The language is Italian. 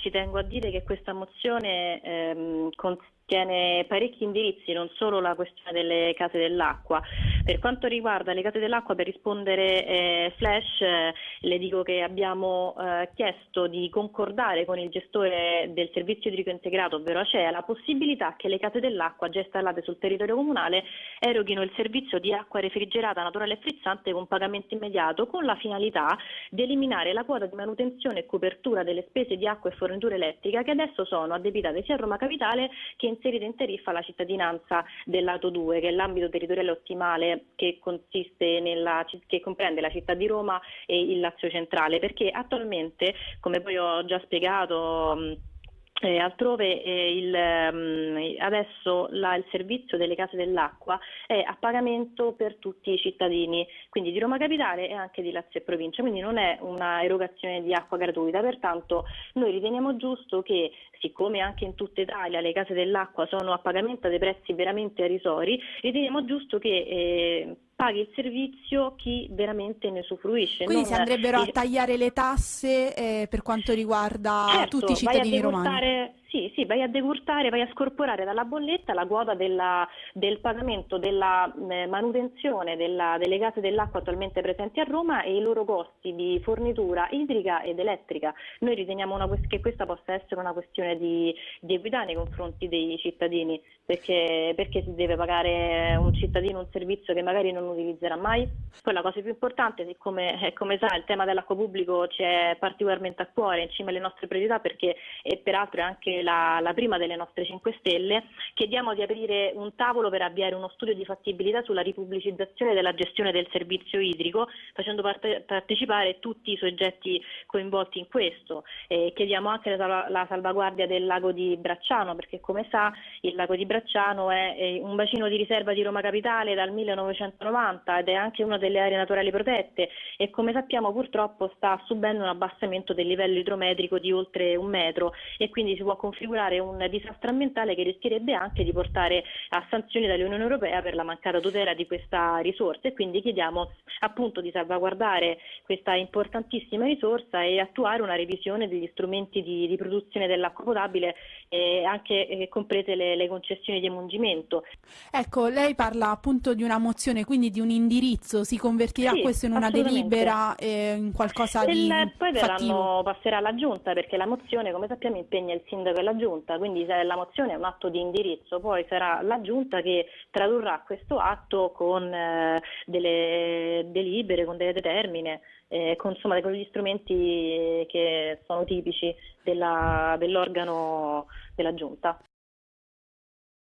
Ci tengo a dire che questa mozione ehm, contiene parecchi indirizzi, non solo la questione delle case dell'acqua. Per quanto riguarda le case dell'acqua, per rispondere eh, Flash, eh, le dico che abbiamo eh, chiesto di concordare con il gestore del servizio idrico integrato, ovvero ACEA, la possibilità che le case dell'acqua già installate sul territorio comunale eroghino il servizio di acqua refrigerata, naturale e frizzante con pagamento immediato, con la finalità di eliminare la quota di manutenzione e copertura delle spese di acqua e fornitura elettrica che adesso sono addebitate sia a Roma Capitale che inserite in tariffa alla cittadinanza del lato 2, che è l'ambito territoriale ottimale che, nella, che comprende la città di Roma e il Lazio centrale, perché attualmente, come poi ho già spiegato, eh, altrove eh, il, um, adesso la, il servizio delle case dell'acqua è a pagamento per tutti i cittadini, quindi di Roma Capitale e anche di Lazio e provincia, quindi non è una erogazione di acqua gratuita, pertanto noi riteniamo giusto che siccome anche in tutta Italia le case dell'acqua sono a pagamento a dei prezzi veramente irrisori, riteniamo giusto che eh, paghi il servizio chi veramente ne usufruisce. Quindi si andrebbero a tagliare le tasse eh, per quanto riguarda certo, tutti i cittadini romani. Sì, sì, vai a decurtare, vai a scorporare dalla bolletta la quota della, del pagamento della eh, manutenzione della, delle case dell'acqua attualmente presenti a Roma e i loro costi di fornitura idrica ed elettrica. Noi riteniamo una, che questa possa essere una questione di, di equità nei confronti dei cittadini, perché, perché, si deve pagare un cittadino un servizio che magari non utilizzerà mai. Poi la cosa più importante, siccome eh, come sa il tema dell'acqua pubblico ci è particolarmente a cuore, in cima alle nostre priorità, perché e peraltro è anche la, la, prima delle nostre 5 Stelle, chiediamo di aprire un tavolo per avviare uno studio di fattibilità sulla ripubblicizzazione della gestione del servizio idrico, facendo parte, partecipare tutti i soggetti coinvolti in questo. Eh, chiediamo anche la, la, salvaguardia del lago di Bracciano, perché come sa il lago di Bracciano è, è un bacino di riserva di Roma Capitale dal 1990 ed è anche una delle aree naturali protette e come sappiamo purtroppo sta subendo un abbassamento del livello idrometrico di oltre un metro e quindi si può configurare un disastro ambientale che rischierebbe anche di portare a sanzioni dall'Unione Europea per la mancata tutela di questa risorsa e quindi chiediamo appunto di salvaguardare questa importantissima risorsa e attuare una revisione degli strumenti di, di produzione dell'acqua potabile e anche eh, comprese le, le concessioni di emungimento. Ecco, lei parla appunto di una mozione, quindi di un indirizzo, si convertirà sì, questo in una delibera, eh, in qualcosa Il, di Poi fattivo. passerà alla giunta perché la mozione, come sappiamo, impegna il sindaco e la giunta, quindi se la mozione è un atto di indirizzo, poi sarà la giunta che tradurrà questo atto con eh, delle delibere, con delle determine, eh, con, insomma, con gli strumenti che sono tipici dell'organo della giunta.